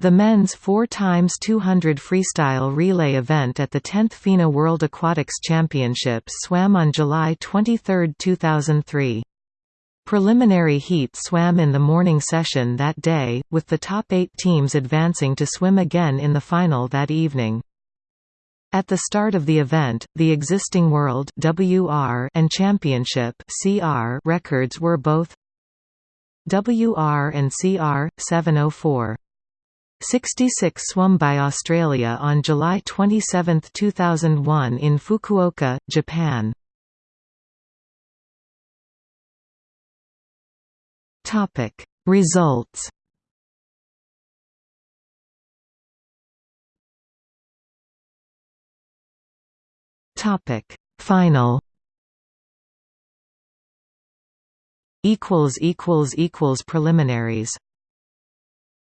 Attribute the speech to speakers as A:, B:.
A: The men's 4x200 freestyle relay event at the 10th FINA World Aquatics Championships swam on July 23, 2003. Preliminary heat swam in the morning session that day, with the top eight teams advancing to swim again in the final that evening. At the start of the event, the existing World WR and Championship CR records were both WR and CR 704. 66 swum by Australia on July 27, 2001 in Fukuoka, Japan. Topic Results Topic Final equals equals equals preliminaries